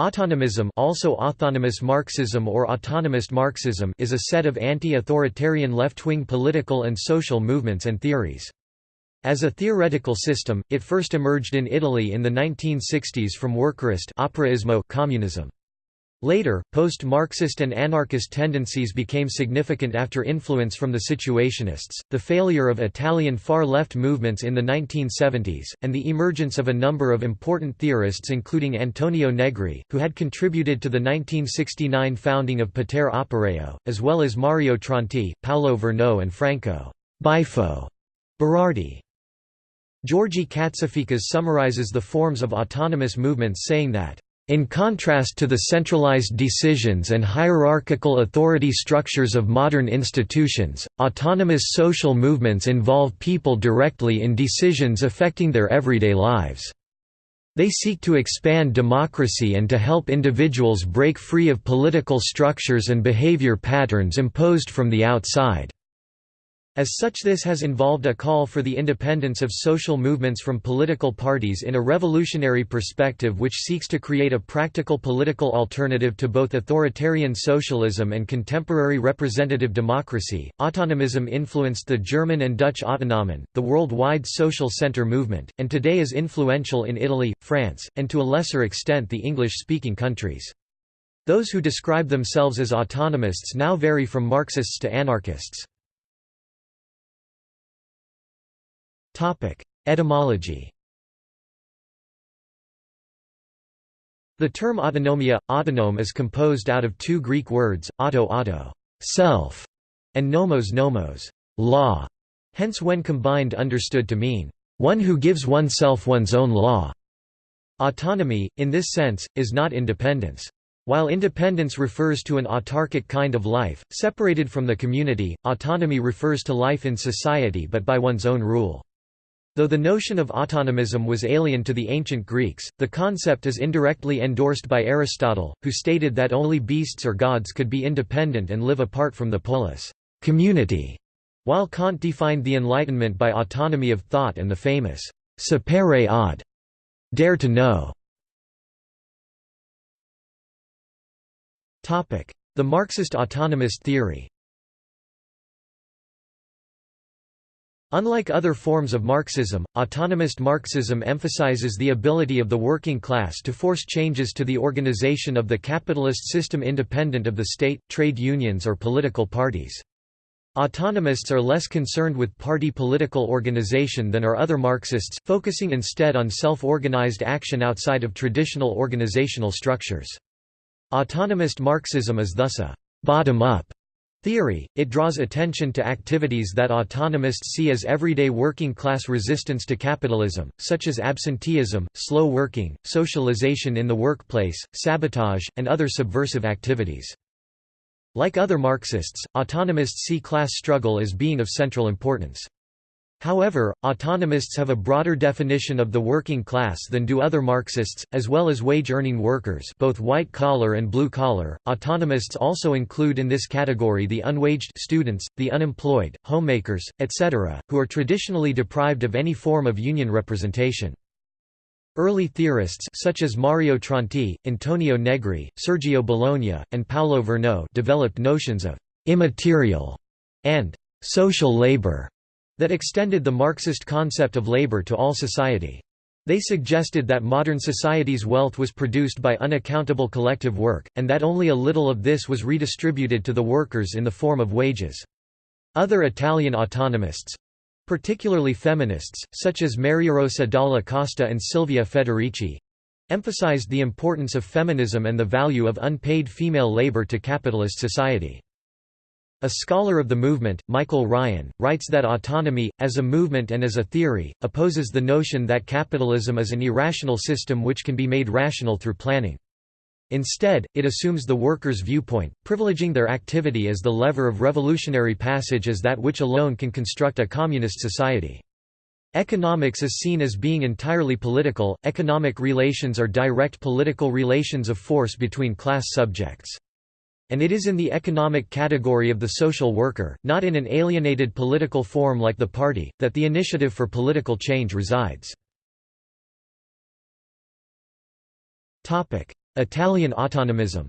Autonomism also autonomous Marxism or autonomist Marxism is a set of anti-authoritarian left-wing political and social movements and theories. As a theoretical system, it first emerged in Italy in the 1960s from workerist communism. Later, post-Marxist and anarchist tendencies became significant after influence from the Situationists, the failure of Italian far-left movements in the 1970s, and the emergence of a number of important theorists including Antonio Negri, who had contributed to the 1969 founding of Potere Operaio, as well as Mario Tronti, Paolo Virno and Franco Bifo Berardi. György Katsiaficas summarizes the forms of autonomous movements saying that in contrast to the centralized decisions and hierarchical authority structures of modern institutions, autonomous social movements involve people directly in decisions affecting their everyday lives. They seek to expand democracy and to help individuals break free of political structures and behavior patterns imposed from the outside. As such this has involved a call for the independence of social movements from political parties in a revolutionary perspective which seeks to create a practical political alternative to both authoritarian socialism and contemporary representative democracy. Autonomism influenced the German and Dutch Autonomen, the worldwide social center movement, and today is influential in Italy, France, and to a lesser extent the English-speaking countries. Those who describe themselves as autonomists now vary from Marxists to anarchists. Etymology The term autonomia, autonome is composed out of two Greek words, auto auto self", and nomos nomos law", hence when combined understood to mean, one who gives oneself one's own law. Autonomy, in this sense, is not independence. While independence refers to an autarkic kind of life, separated from the community, autonomy refers to life in society but by one's own rule. Though the notion of autonomism was alien to the ancient Greeks, the concept is indirectly endorsed by Aristotle, who stated that only beasts or gods could be independent and live apart from the polis community", while Kant defined the Enlightenment by autonomy of thought and the famous sapere aude dare to know". The Marxist autonomist theory Unlike other forms of Marxism, autonomist Marxism emphasizes the ability of the working class to force changes to the organization of the capitalist system independent of the state, trade unions or political parties. Autonomists are less concerned with party political organization than are other Marxists, focusing instead on self-organized action outside of traditional organizational structures. Autonomist Marxism is thus a bottom-up Theory, it draws attention to activities that autonomists see as everyday working class resistance to capitalism, such as absenteeism, slow working, socialization in the workplace, sabotage, and other subversive activities. Like other Marxists, autonomists see class struggle as being of central importance. However, autonomists have a broader definition of the working class than do other Marxists, as well as wage-earning workers both white-collar and blue-collar. Autonomists also include in this category the unwaged students, the unemployed, homemakers, etc., who are traditionally deprived of any form of union representation. Early theorists such as Mario Tronti, Antonio Negri, Sergio Bologna, and Paolo Virno developed notions of «immaterial» and «social labor» that extended the Marxist concept of labor to all society. They suggested that modern society's wealth was produced by unaccountable collective work, and that only a little of this was redistributed to the workers in the form of wages. Other Italian autonomists—particularly feminists, such as Mariarosa Dalla Costa and Silvia Federici—emphasized the importance of feminism and the value of unpaid female labor to capitalist society. A scholar of the movement, Michael Ryan, writes that autonomy, as a movement and as a theory, opposes the notion that capitalism is an irrational system which can be made rational through planning. Instead, it assumes the workers' viewpoint, privileging their activity as the lever of revolutionary passage as that which alone can construct a communist society. Economics is seen as being entirely political, economic relations are direct political relations of force between class subjects. And it is in the economic category of the social worker, not in an alienated political form like the party, that the initiative for political change resides. Italian autonomism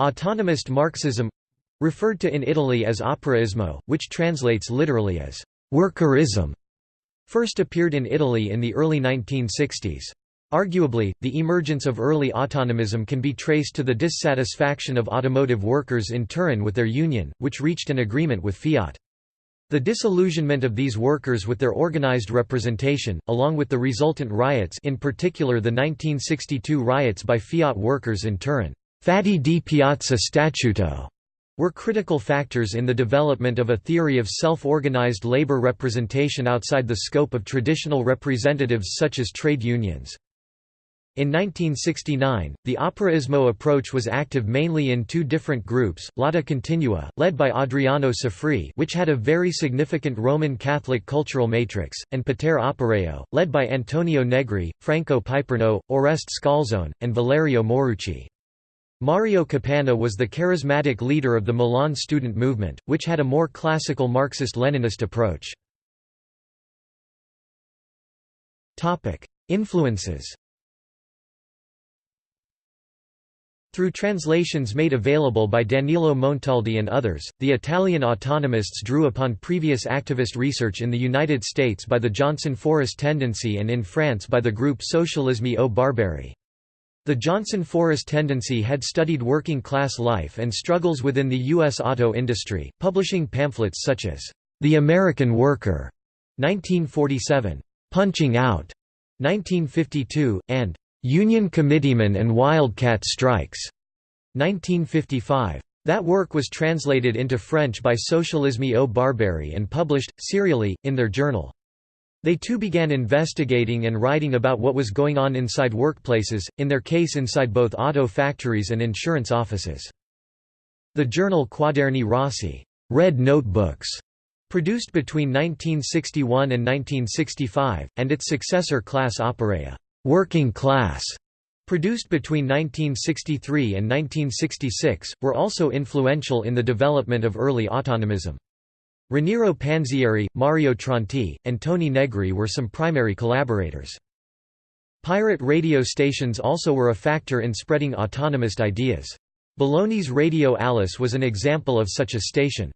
Autonomist Marxism referred to in Italy as operaismo, which translates literally as workerism, first appeared in Italy in the early 1960s. Arguably, the emergence of early autonomism can be traced to the dissatisfaction of automotive workers in Turin with their union, which reached an agreement with Fiat. The disillusionment of these workers with their organized representation, along with the resultant riots in particular the 1962 riots by Fiat workers in Turin, Fatti di Piazza Statuto were critical factors in the development of a theory of self-organized labor representation outside the scope of traditional representatives such as trade unions. In 1969, the operaismo approach was active mainly in two different groups, Lotta Continua, led by Adriano Sofri which had a very significant Roman Catholic cultural matrix, and Potere Operaio, led by Antonio Negri, Franco Piperno, Oreste Scalzone, and Valerio Morucci. Mario Capanna was the charismatic leader of the Milan student movement, which had a more classical Marxist-Leninist approach. Influences Through translations made available by Danilo Montaldi and others, the Italian autonomists drew upon previous activist research in the United States by the Johnson Forest Tendency and in France by the group Socialisme ou Barbarie. The Johnson-Forest tendency had studied working-class life and struggles within the U.S. auto industry, publishing pamphlets such as, "'The American Worker' 1947, "'Punching Out' 1952, and "'Union Committeemen and Wildcat Strikes' 1955. That work was translated into French by Socialisme ou Barbarie and published, serially, in their journal. They too began investigating and writing about what was going on inside workplaces, in their case inside both auto factories and insurance offices. The journal Quaderni Rossi Red Notebooks, produced between 1961 and 1965, and its successor Classe Operaia Working Class, produced between 1963 and 1966, were also influential in the development of early autonomism. Raniero Panzieri, Mario Tronti, and Toni Negri were some primary collaborators. Pirate radio stations also were a factor in spreading autonomist ideas. Bologna's Radio Alice was an example of such a station.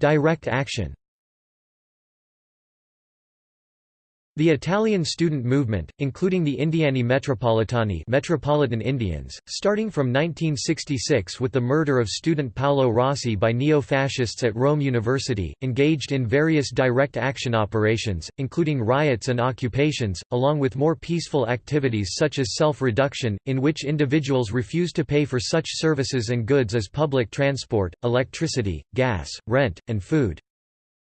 Direct action The Italian student movement, including the Indiani Metropolitani Metropolitan Indians, starting from 1966 with the murder of student Paolo Rossi by neo-fascists at Rome University, engaged in various direct action operations, including riots and occupations, along with more peaceful activities such as self-reduction, in which individuals refused to pay for such services and goods as public transport, electricity, gas, rent, and food.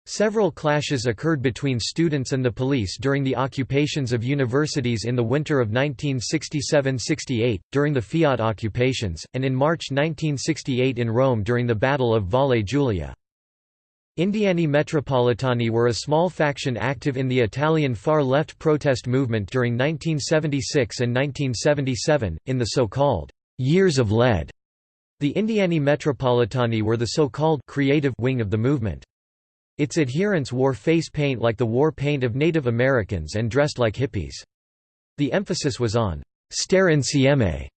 Several clashes occurred between students and the police during the occupations of universities in the winter of 1967–68, during the Fiat occupations, and in March 1968 in Rome during the Battle of Valle Giulia. Indiani Metropolitani were a small faction active in the Italian far-left protest movement during 1976 and 1977, in the so-called «years of lead». The Indiani Metropolitani were the so-called «creative» wing of the movement. Its adherents wore face paint like the war paint of Native Americans and dressed like hippies. The emphasis was on «stare insieme»,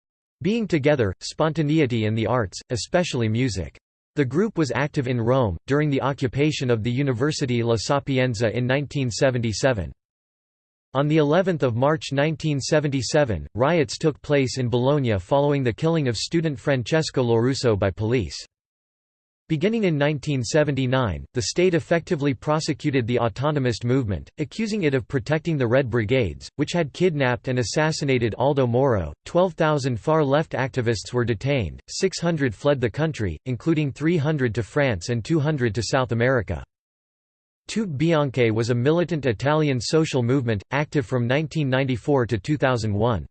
being together, spontaneity and the arts, especially music. The group was active in Rome, during the occupation of the University La Sapienza in 1977. On the 11th of March 1977, riots took place in Bologna following the killing of student Francesco Lorusso by police. Beginning in 1979, the state effectively prosecuted the autonomist movement, accusing it of protecting the Red Brigades, which had kidnapped and assassinated Aldo Moro. 12,000 far left activists were detained, 600 fled the country, including 300 to France and 200 to South America. Tute Bianche was a militant Italian social movement, active from 1994 to 2001.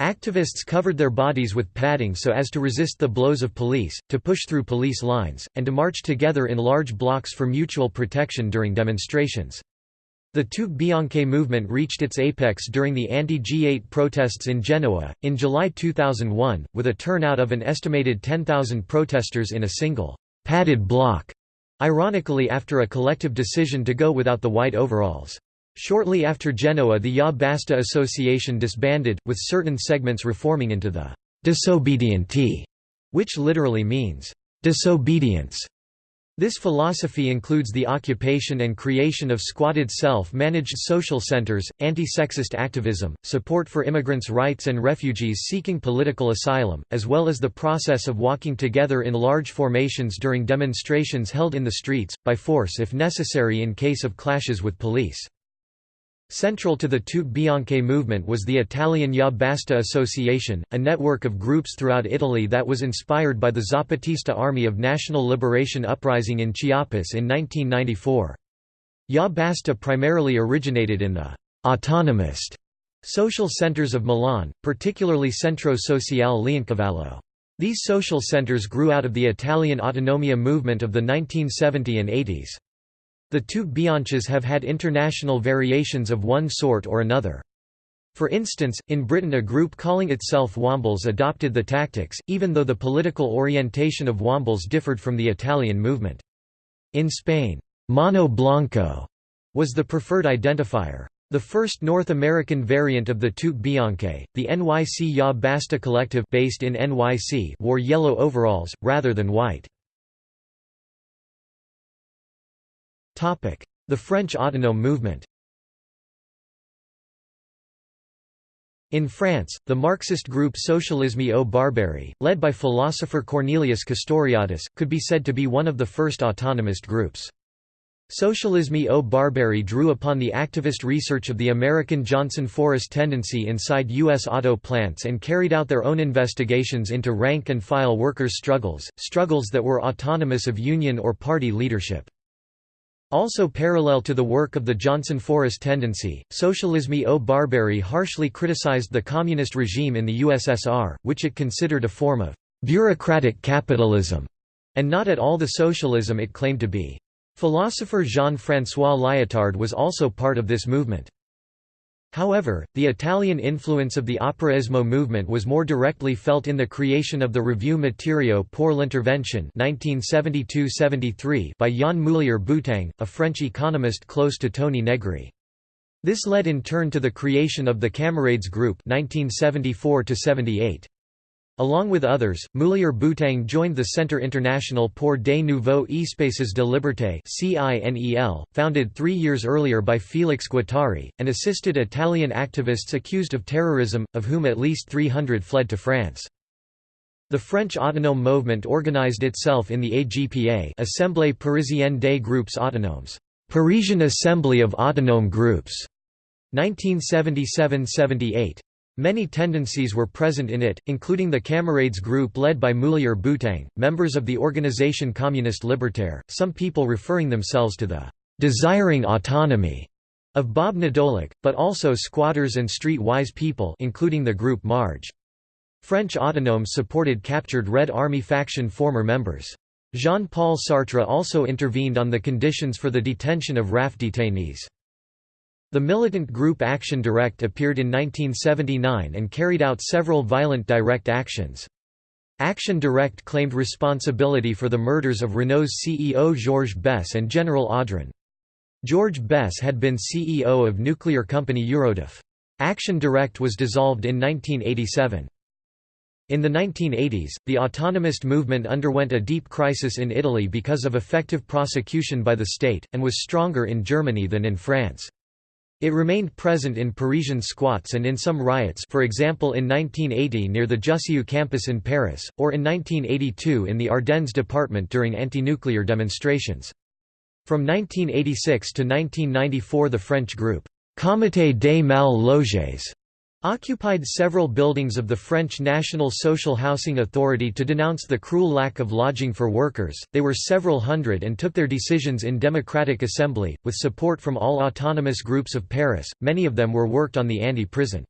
Activists covered their bodies with padding so as to resist the blows of police, to push through police lines, and to march together in large blocks for mutual protection during demonstrations. The Tute Bianche movement reached its apex during the anti-G8 protests in Genoa, in July 2001, with a turnout of an estimated 10,000 protesters in a single, padded block. ironically after a collective decision to go without the white overalls. Shortly after Genoa the Ya Basta Association disbanded, with certain segments reforming into the «disobedienti», which literally means «disobedience». This philosophy includes the occupation and creation of squatted self-managed social centers, anti-sexist activism, support for immigrants' rights and refugees seeking political asylum, as well as the process of walking together in large formations during demonstrations held in the streets, by force if necessary in case of clashes with police. Central to the Tute Bianche movement was the Italian Ya Basta Association, a network of groups throughout Italy that was inspired by the Zapatista Army of National Liberation uprising in Chiapas in 1994. Ya Basta primarily originated in the «autonomist» social centers of Milan, particularly Centro Sociale Leoncavallo. These social centers grew out of the Italian autonomia movement of the 1970s and 80s. The Tute Bianches have had international variations of one sort or another. For instance, in Britain a group calling itself Wombles adopted the tactics, even though the political orientation of Wombles differed from the Italian movement. In Spain, Mono Blanco was the preferred identifier. The first North American variant of the Tute Bianche, the NYC Ya Basta Collective based in NYC wore yellow overalls, rather than white. The French autonome movement In France, the Marxist group Socialisme ou Barbarie, led by philosopher Cornelius Castoriadis, could be said to be one of the first autonomist groups. Socialisme ou Barbarie drew upon the activist research of the American Johnson Forest tendency inside U.S. auto plants and carried out their own investigations into rank-and-file workers' struggles, struggles that were autonomous of union or party leadership. Also parallel to the work of the Johnson Forest tendency, Socialisme ou Barbarie harshly criticized the communist regime in the USSR, which it considered a form of «bureaucratic capitalism» and not at all the socialism it claimed to be. Philosopher Jean-François Lyotard was also part of this movement. However, the Italian influence of the Operaismo movement was more directly felt in the creation of the Revue matériaux pour l'intervention by Jan Moulier-Boutang, a French economist close to Toni Negri. This led in turn to the creation of the Camarades Group 1974 -78. Along with others, Moulier-Boutang joined the Centre International pour des Nouveaux Espaces de Liberté founded three years earlier by Félix Guattari, and assisted Italian activists accused of terrorism, of whom at least 300 fled to France. The French autonome movement organized itself in the AGPA Assemblée Parisienne des Groupes Autonomes Parisian Assembly of Autonome Groups, 1977–78. Many tendencies were present in it, including the Camarades group led by Moulier Boutang, members of the Organisation Communiste Libertaire, some people referring themselves to the «desiring autonomy» of Bob Nadoulek, but also squatters and street-wise people including the group Marge. French autonomes supported captured Red Army faction former members. Jean-Paul Sartre also intervened on the conditions for the detention of RAF detainees. The militant group Action Directe appeared in 1979 and carried out several violent direct actions. Action Directe claimed responsibility for the murders of Renault's CEO Georges Besse and General Audran. George Besse had been CEO of nuclear company Eurodif. Action Directe was dissolved in 1987. In the 1980s, the autonomist movement underwent a deep crisis in Italy because of effective prosecution by the state, and was stronger in Germany than in France. It remained present in Parisian squats and in some riots for example in 1980 near the Jussieu campus in Paris, or in 1982 in the Ardennes department during anti-nuclear demonstrations. From 1986 to 1994 the French group, Comité des Mal Logés occupied several buildings of the French National Social Housing Authority to denounce the cruel lack of lodging for workers. They were several hundred and took their decisions in democratic assembly, with support from all autonomous groups of Paris, many of them were worked on the anti-prison.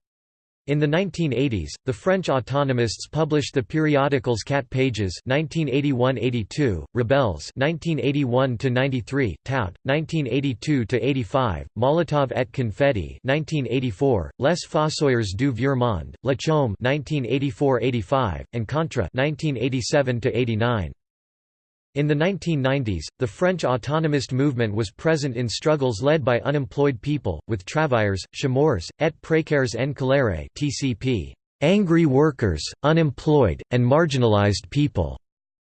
In the 1980s, the French autonomists published the periodicals Cat Pages 1981–82, Rebelles 1981–93, Tout 1982–85, Molotov et Confetti 1984, Les Fossoyeurs du Vieux Monde, La Chaume 1984–85, and Contra 1987–89. In the 1990s, the French autonomist movement was present in struggles led by unemployed people, with travailleurs, chômeurs, et précaires en colère (TCP), angry workers, unemployed, and marginalized people,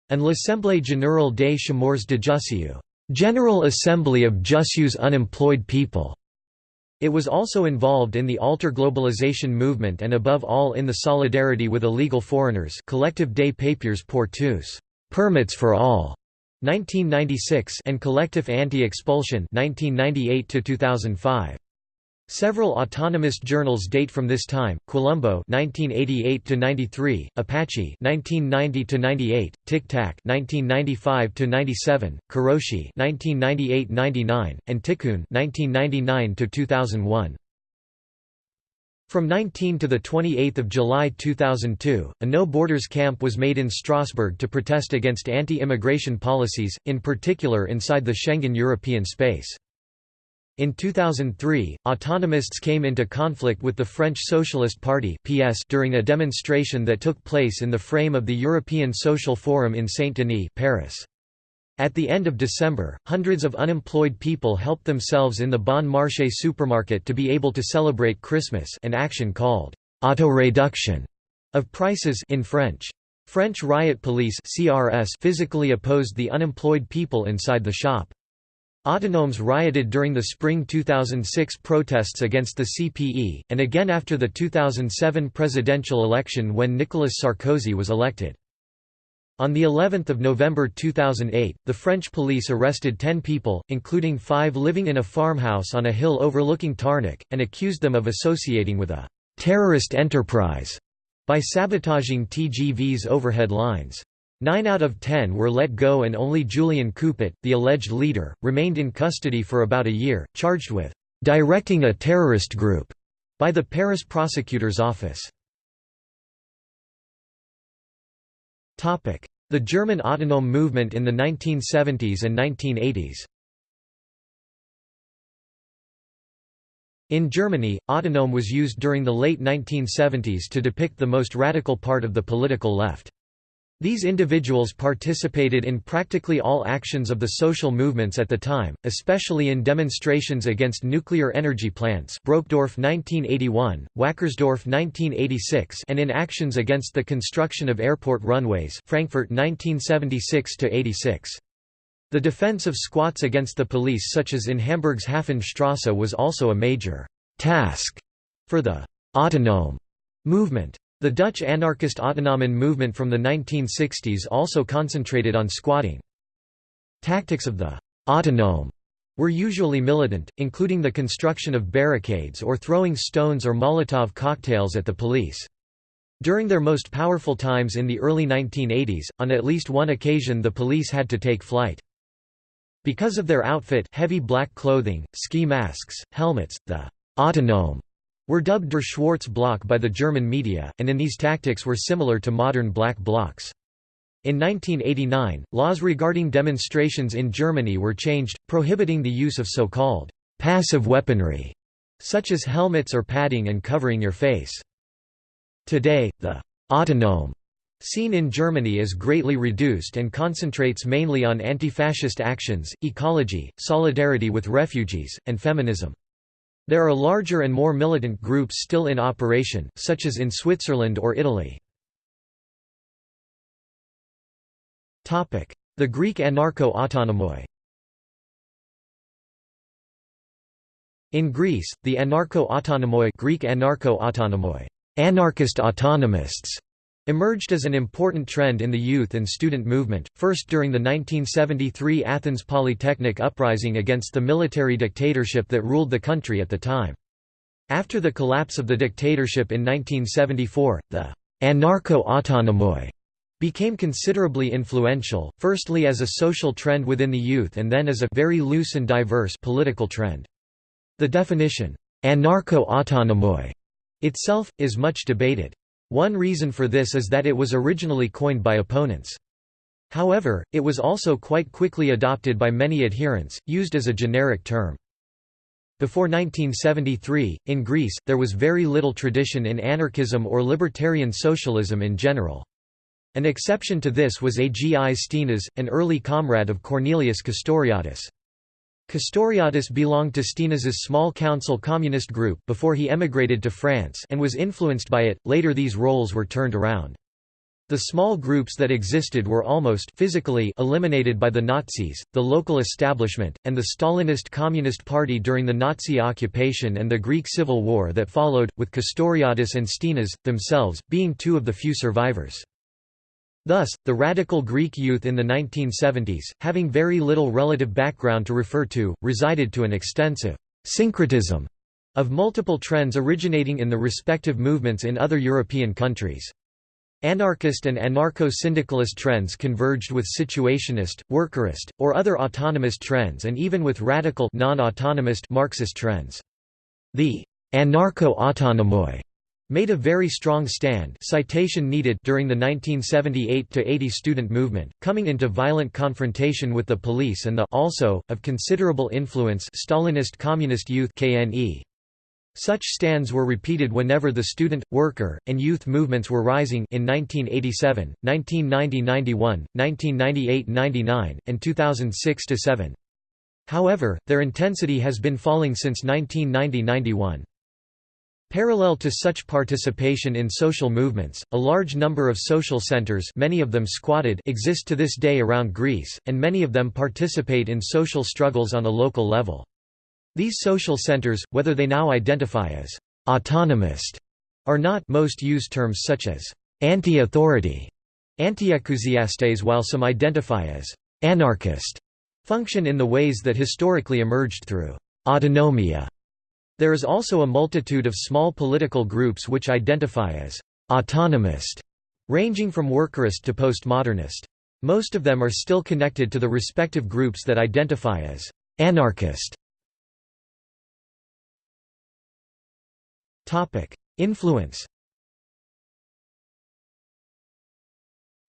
and l'Assemblée générale des chômeurs de Jussieu, General Assembly of Jussieu's unemployed people. It was also involved in the alter globalization movement and above all in the solidarity with illegal foreigners collective des papiers pour tous permits for all 1996 and collective anti-expulsion 1998 to 2005 Several autonomous journals date from this time: Quilombo (1988 to 93), Apache (1990 to 98), Tic Tac (1995 to 97), Kuroshi (1998–99), and Tiqqun (1999 to 2001). From 19 to 28 July 2002, a No Borders camp was made in Strasbourg to protest against anti-immigration policies, in particular inside the Schengen European space. In 2003, autonomists came into conflict with the French Socialist Party (PS) during a demonstration that took place in the frame of the European Social Forum in Saint-Denis, Paris. At the end of December, hundreds of unemployed people helped themselves in the Bon Marché supermarket to be able to celebrate Christmas an action called auto-reduction of prices in French. French riot police CRS physically opposed the unemployed people inside the shop. Autonomes rioted during the spring 2006 protests against the CPE, and again after the 2007 presidential election when Nicolas Sarkozy was elected. On the 11th of November 2008, the French police arrested 10 people, including five living in a farmhouse on a hill overlooking Tarnac, and accused them of associating with a «terrorist enterprise» by sabotaging TGV's overhead lines. Nine out of ten were let go and only Julian Coupat, the alleged leader, remained in custody for about a year, charged with «directing a terrorist group» by the Paris prosecutor's office. The German autonome movement in the 1970s and 1980s In Germany, autonome was used during the late 1970s to depict the most radical part of the political left. These individuals participated in practically all actions of the social movements at the time, especially in demonstrations against nuclear energy plants Brokdorf 1981, Wackersdorf 1986 and in actions against the construction of airport runways Frankfurt 1976–86. The defense of squats against the police such as in Hamburg's Hafenstrasse was also a major «task» for the «autonome» movement. The Dutch anarchist autonomen movement from the 1960s also concentrated on squatting. Tactics of the «autonome» were usually militant, including the construction of barricades or throwing stones or Molotov cocktails at the police. During their most powerful times in the early 1980s, on at least one occasion the police had to take flight. Because of their outfit heavy black clothing, ski masks, helmets, the «autonome» were dubbed Der Schwarze Block by the German media, and in these tactics were similar to modern black blocs. In 1989, laws regarding demonstrations in Germany were changed, prohibiting the use of so-called passive weaponry, such as helmets or padding and covering your face. Today, the autonome scene in Germany is greatly reduced and concentrates mainly on anti-fascist actions, ecology, solidarity with refugees, and feminism. There are larger and more militant groups still in operation, such as in Switzerland or Italy. The Greek anarcho-autonomoi In Greece, the anarcho-autonomoi Greek anarcho-autonomoi anarchist autonomists emerged as an important trend in the youth and student movement, first during the 1973 Athens Polytechnic uprising against the military dictatorship that ruled the country at the time. After the collapse of the dictatorship in 1974, the anarcho-autonomoi became considerably influential, firstly as a social trend within the youth and then as a very loose and diverse political trend. The definition, anarcho-autonomoi, itself, is much debated. One reason for this is that it was originally coined by opponents. However, it was also quite quickly adopted by many adherents, used as a generic term. Before 1973, in Greece, there was very little tradition in anarchism or libertarian socialism in general. An exception to this was Agi Stinas, an early comrade of Cornelius Castoriadis. Castoriadis belonged to Stinas's small council communist group before he emigrated to France and was influenced by it, later these roles were turned around. The small groups that existed were almost physically eliminated by the Nazis, the local establishment, and the Stalinist Communist Party during the Nazi occupation and the Greek Civil War that followed, with Castoriadis and Stinas, themselves, being two of the few survivors. Thus, the radical Greek youth in the 1970s, having very little relative background to refer to, resided to an extensive syncretism of multiple trends originating in the respective movements in other European countries. Anarchist and anarcho-syndicalist trends converged with situationist, workerist, or other autonomist trends and even with radical non-autonomist Marxist trends. The anarcho-autonomoi made a very strong stand citation needed during the 1978–80 student movement, coming into violent confrontation with the police and the also, of considerable influence Stalinist Communist Youth KNE. Such stands were repeated whenever the student, worker, and youth movements were rising in 1987, 1990–91, 1998–99, and 2006–7. However, their intensity has been falling since 1990–91. Parallel to such participation in social movements, a large number of social centers many of them squatted exist to this day around Greece, and many of them participate in social struggles on a local level. These social centers, whether they now identify as «autonomist» or not most use terms such as «anti-authority», «anti-ekousiastes» while some identify as «anarchist», function in the ways that historically emerged through «autonomia» There is also a multitude of small political groups which identify as «autonomist», ranging from workerist to postmodernist. Most of them are still connected to the respective groups that identify as «anarchist». Influence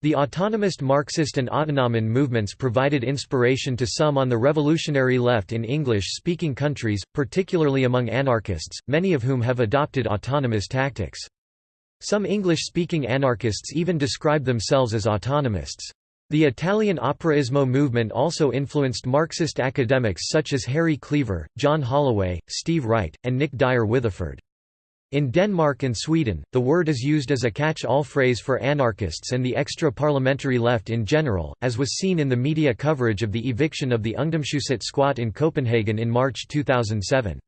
The autonomist Marxist and autonomon movements provided inspiration to some on the revolutionary left in English-speaking countries, particularly among anarchists, many of whom have adopted autonomous tactics. Some English-speaking anarchists even describe themselves as autonomists. The Italian Operaismo movement also influenced Marxist academics such as Harry Cleaver, John Holloway, Steve Wright, and Nick Dyer Witheford. In Denmark and Sweden, the word is used as a catch-all phrase for anarchists and the extra-parliamentary left in general, as was seen in the media coverage of the eviction of the Ungdomshuset squat in Copenhagen in March 2007.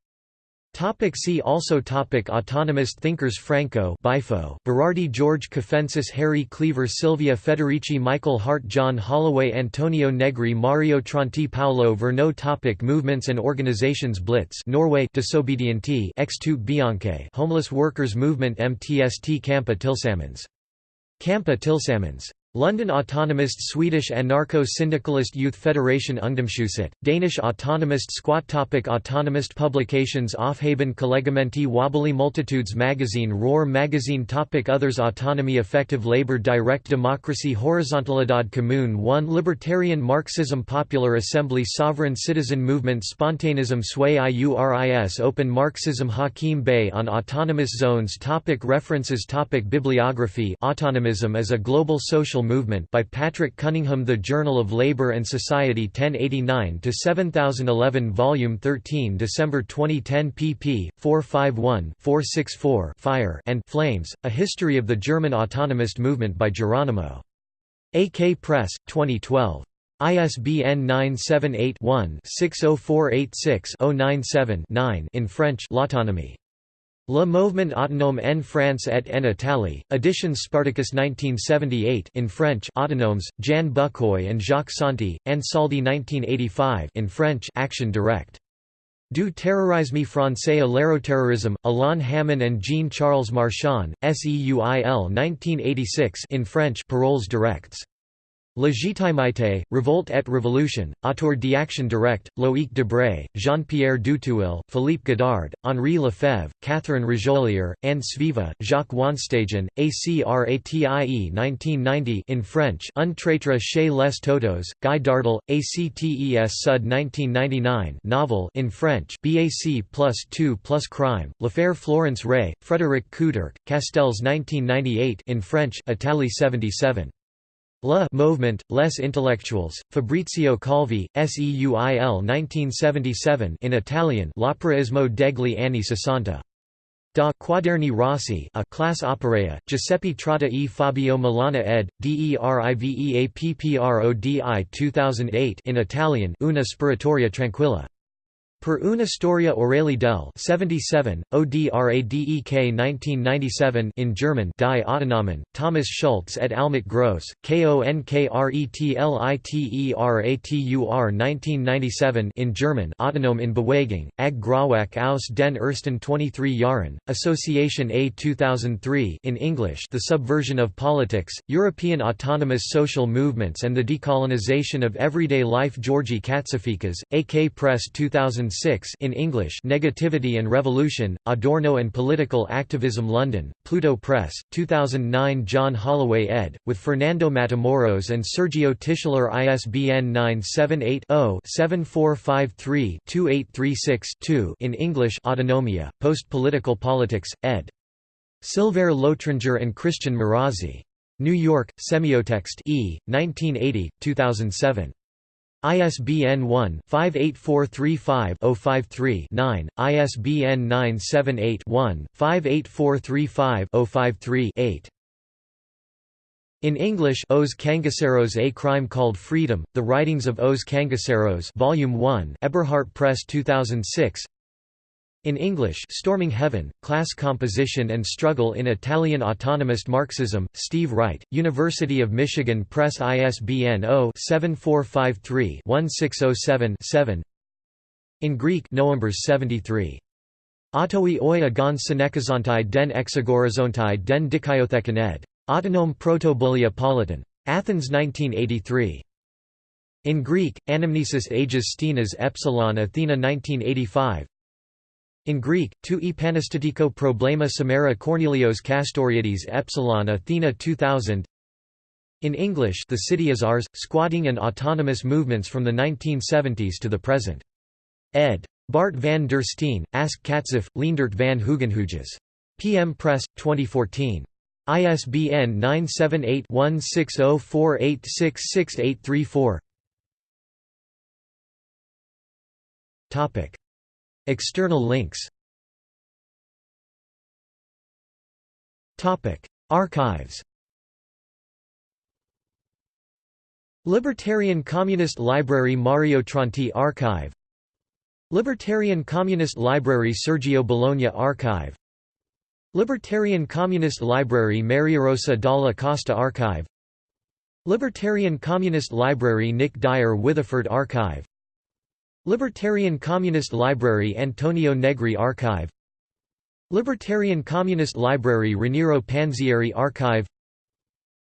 Topic see also topic Autonomous thinkers Franco Bifo, Berardi George Cafensis Harry Cleaver Silvia Federici Michael Hardt John Holloway Antonio Negri Mario Tronti Paolo Virno topic Movements and organizations Blitz Norway Disobedienti X2 Bianche Homeless Workers Movement MTST Kampa Tillsammans Kampa Tillsammans London Autonomist Swedish Anarcho-Syndicalist Youth Federation Ungdomshuset, Danish Autonomist Squat Topic Autonomist publications Aufheben Collegamenti Wobbly Multitudes Magazine Roar Magazine Topic Others Autonomy Affective Labor Direct Democracy Horizontalidad Commune 1 Libertarian Marxism Popular Assembly Sovereign Citizen Movement Spontanism Sui IURIS Open Marxism Hakim Bey on Autonomous Zones Topic References Topic Bibliography Autonomism as a global social Social Movement by Patrick Cunningham The Journal of Labour and Society 1089-7011 Volume 13 December 2010 pp. 451-464 Fire and Flames, A History of the German Autonomist Movement by Geronimo. AK Press, 2012. ISBN 978-1-60486-097-9 in French L'autonomie. Le Mouvement autonome en France et en Italie, Editions Spartacus 1978 in French Autonomes, Jan Bucquoy and Jacques Santi, Ansaldi 1985 in French Action Directe. Du terrorisme français à l'aéroterrorisme, Alain Hamon and Jean-Charles Marchand, SEUIL 1986 in French Paroles Directs. Légitimité, Revolte et Révolution, Autour d'Action Directe, Loïc Debré, Jean-Pierre Duthuil, Philippe Godard, Henri Lefebvre, Catherine Rajolier, Anne Sviva, Jacques Wanstagen, ACRATIE 1990 in French Un chez les Totos, Guy Dardel, ACTES Sud 1999 novel in French BAC plus 2 plus Crime, L'Affaire Florence Rey, Frédéric Couderc, Castells 1998 in French Italie 77. La Movement, Les Intellectuals, Fabrizio Calvi, Seuil 1977 in Italian L'operaismo degli anni sessanta. Da Quaderni Rossi a class opera, Giuseppe Trotta e Fabio Milana ed. DeriveApprodi 2008 in Italian Una sparatoria tranquilla. Per una storia orale del 77, ODRADEK 1997 in German Die Autonomen, Thomas Schultz et Almut Gross, KONKRETLITERATUR 1997 in German Autonom in Bewegung, Ag aus den ersten 23 Jahren, Association A 2003 in English The Subversion of Politics, European Autonomous Social Movements and the Decolonization of Everyday Life Georgi Katsiaficas, AK Press 2000 2006 in English Negativity and Revolution, Adorno and Political Activism London, Pluto Press, 2009 John Holloway ed., with Fernando Matamoros and Sergio Tischler ISBN 978-0-7453-2836-2 in English Autonomia, Post-Political Politics, ed. Sylvère Lotringer and Christian Marazzi. New York, Semiotext E, 1980, 2007. ISBN 1-58435-053-9, ISBN 978-1-58435-053-8. In English Os Cangaceros A Crime Called Freedom, The Writings of Os Cangaceros Volume 1 Eberhardt Press 2006 in English Storming Heaven, Class Composition and Struggle in Italian Autonomist Marxism, Steve Wright, University of Michigan Press ISBN 0-7453-1607-7 In Greek Noembers 73. Autoi oi agon synekazontai den exagorizontai den dikaiothekan ed. Autonome Protobuliapolitan. Athens 1983. In Greek, Anamnesis Agis Stinas Epsilon Athena 1985 in Greek, tu epanestatico problema samara Cornelios Castoriadis epsilon Athena 2000 In English The City is Ours, Squatting and Autonomous Movements from the 1970s to the Present. ed. Bart van der Steen, Ask Katzif, Leendert van Hugenhuges. PM Press, 2014. ISBN 978-1604866834 External links. Archives. Libertarian Communist Library Mario Tronti Archive. Libertarian Communist Library Sergio Bologna Archive. Libertarian Communist Library Mariarosa Dalla Costa Archive. Libertarian Communist Library Nick Dyer Witheford Archive Libertarian Communist Library Antonio Negri Archive. Libertarian Communist Library Raniero Panzieri Archive.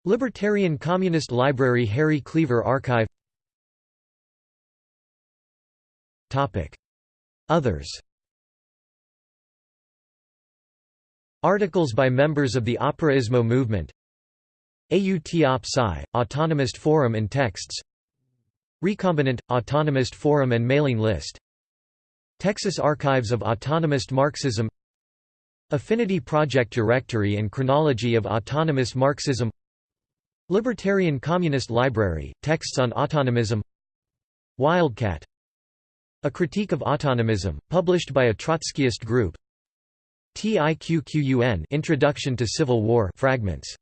Libertarian Communist Library Harry Cleaver Archive. Others. Articles by members of the Operaismo movement. AUT Autonomist Forum and Texts Recombinant, Autonomist Forum and Mailing List. Texas Archives of Autonomist Marxism. Affinity Project Directory and Chronology of Autonomous Marxism. Libertarian Communist Library, Texts on Autonomism. Wildcat. A Critique of Autonomism, published by a Trotskyist group. TIQQUN Introduction to Civil War fragments